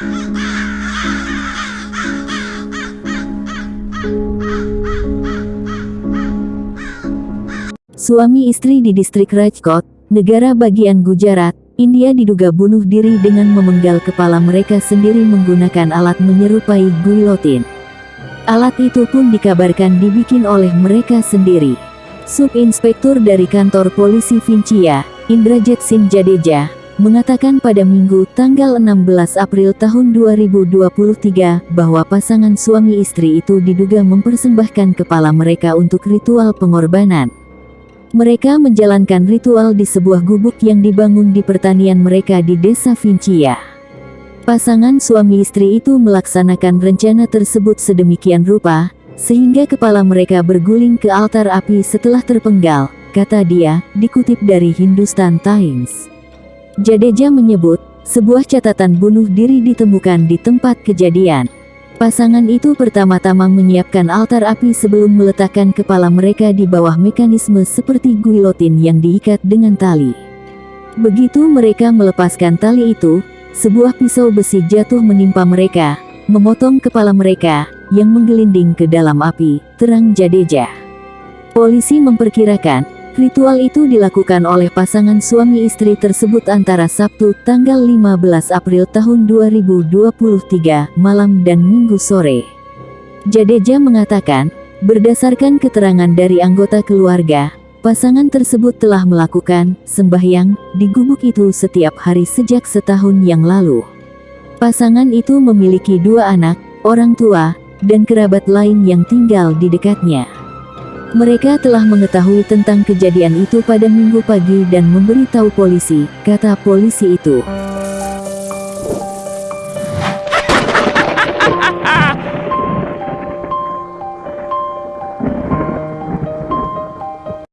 Suami istri di distrik Rajkot, negara bagian Gujarat, India diduga bunuh diri dengan memenggal kepala mereka sendiri menggunakan alat menyerupai guillotine. Alat itu pun dikabarkan dibikin oleh mereka sendiri. Subinspektur dari kantor polisi Vincia, Indrajit Singh Jadeja, mengatakan pada Minggu tanggal 16 April tahun 2023 bahwa pasangan suami istri itu diduga mempersembahkan kepala mereka untuk ritual pengorbanan. Mereka menjalankan ritual di sebuah gubuk yang dibangun di pertanian mereka di desa Vincia. Pasangan suami istri itu melaksanakan rencana tersebut sedemikian rupa, sehingga kepala mereka berguling ke altar api setelah terpenggal, kata dia, dikutip dari Hindustan Times. Jadeja menyebut, sebuah catatan bunuh diri ditemukan di tempat kejadian. Pasangan itu pertama-tama menyiapkan altar api sebelum meletakkan kepala mereka di bawah mekanisme seperti guillotine yang diikat dengan tali. Begitu mereka melepaskan tali itu, sebuah pisau besi jatuh menimpa mereka, memotong kepala mereka, yang menggelinding ke dalam api, terang Jadeja. Polisi memperkirakan, Ritual itu dilakukan oleh pasangan suami istri tersebut antara Sabtu tanggal 15 April tahun 2023 malam dan Minggu sore. Jadeja mengatakan, berdasarkan keterangan dari anggota keluarga, pasangan tersebut telah melakukan sembahyang di gubuk itu setiap hari sejak setahun yang lalu. Pasangan itu memiliki dua anak, orang tua, dan kerabat lain yang tinggal di dekatnya. Mereka telah mengetahui tentang kejadian itu pada minggu pagi dan memberitahu polisi, kata polisi itu.